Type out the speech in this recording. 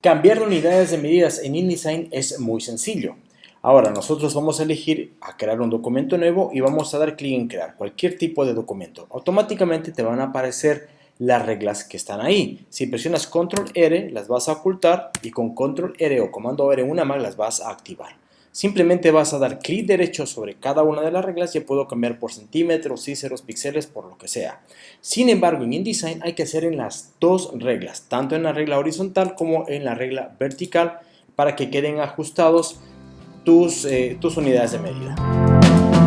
Cambiar de unidades de medidas en InDesign es muy sencillo. Ahora nosotros vamos a elegir a crear un documento nuevo y vamos a dar clic en crear cualquier tipo de documento. Automáticamente te van a aparecer las reglas que están ahí. Si presionas control R las vas a ocultar y con control R o comando R una más las vas a activar. Simplemente vas a dar clic derecho sobre cada una de las reglas y puedo cambiar por centímetros, cíceros, píxeles, por lo que sea. Sin embargo, en InDesign hay que hacer en las dos reglas, tanto en la regla horizontal como en la regla vertical, para que queden ajustados tus, eh, tus unidades de medida.